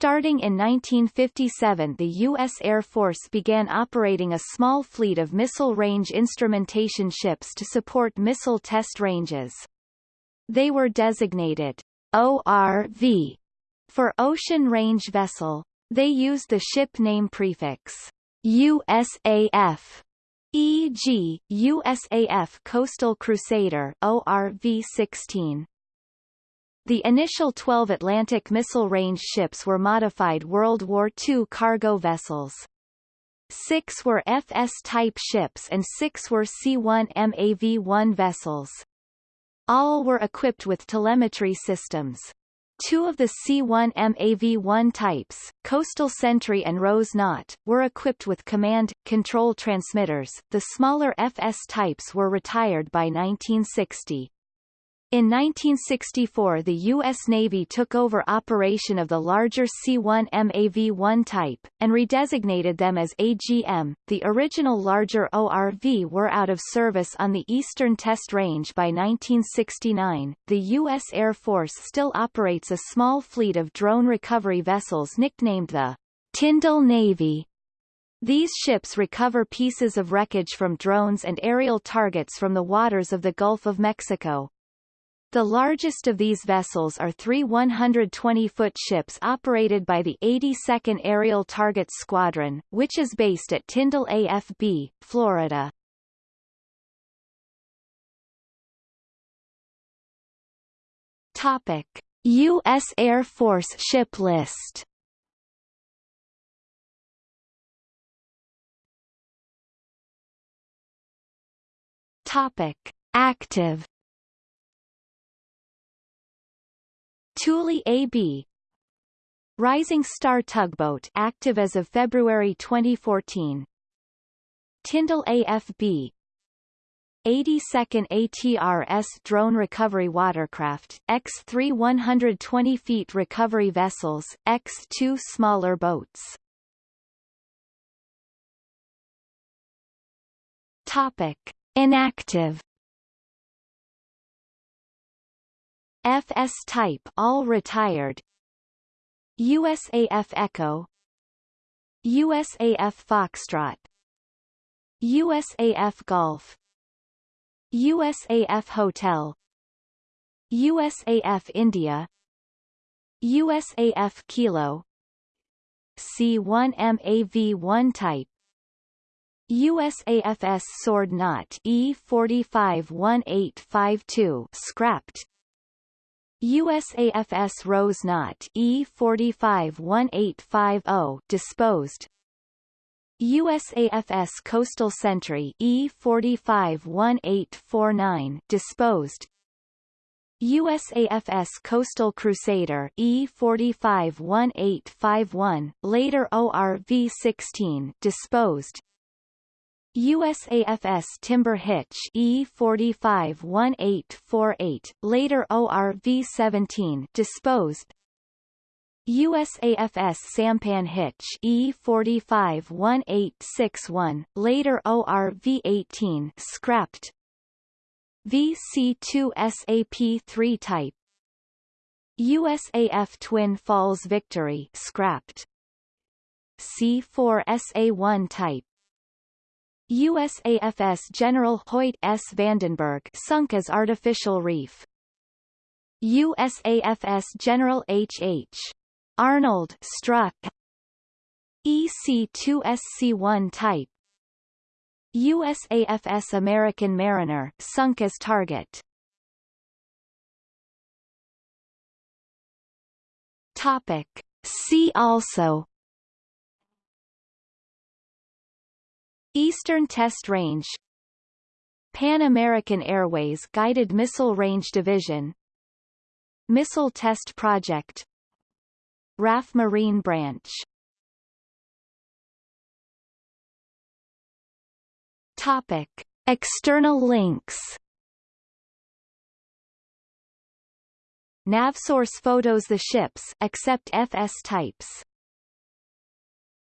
Starting in 1957 the U.S. Air Force began operating a small fleet of missile range instrumentation ships to support missile test ranges. They were designated ORV for Ocean Range Vessel. They used the ship name prefix USAF e.g., USAF Coastal Crusader ORV-16. The initial 12 Atlantic missile range ships were modified World War II cargo vessels. Six were FS-type ships and six were C-1 MAV-1 vessels. All were equipped with telemetry systems. Two of the C-1 MAV-1 types, Coastal Sentry and Rose Knot, were equipped with command, control transmitters. The smaller FS types were retired by 1960. In 1964 the U.S. Navy took over operation of the larger C-1 MAV-1 type, and redesignated them as AGM. The original larger ORV were out of service on the Eastern Test Range by 1969. The U.S. Air Force still operates a small fleet of drone recovery vessels nicknamed the Tyndall Navy. These ships recover pieces of wreckage from drones and aerial targets from the waters of the Gulf of Mexico. The largest of these vessels are three 120-foot ships operated by the 82nd Aerial Target Squadron, which is based at Tyndall AFB, Florida. Topic: U.S. Air Force ship list. Topic: Active Thule AB Rising Star tugboat active as of February 2014 Tyndall AFB 82nd ATRS drone recovery watercraft, X3 120 feet recovery vessels, X2 smaller boats. Topic. Inactive FS type all retired. USAF Echo. USAF Foxtrot. USAF Golf. USAF Hotel. USAF India. USAF Kilo. C1MAV1 type. USAFS Sword Knot E451852 scrapped USAFS Rose Knot E451850 disposed. USAFS Coastal Sentry E451849 disposed. USAFS Coastal Crusader E451851 later ORV-16 disposed USAFS Timber Hitch E451848, later ORV-17 disposed. USAFS Sampan Hitch E451861, later ORV-18 scrapped. VC2 SAP-3 type. USAF Twin Falls Victory scrapped. C4 SA1 type USAFS General Hoyt S. Vandenberg sunk as artificial reef. USAFS General H. H. Arnold struck. EC-2SC-1 type. USAFS American Mariner sunk as target. Topic. See also Eastern Test Range Pan American Airways Guided Missile Range Division Missile Test Project RAF Marine Branch Topic. External links Navsource photos The ships except FS types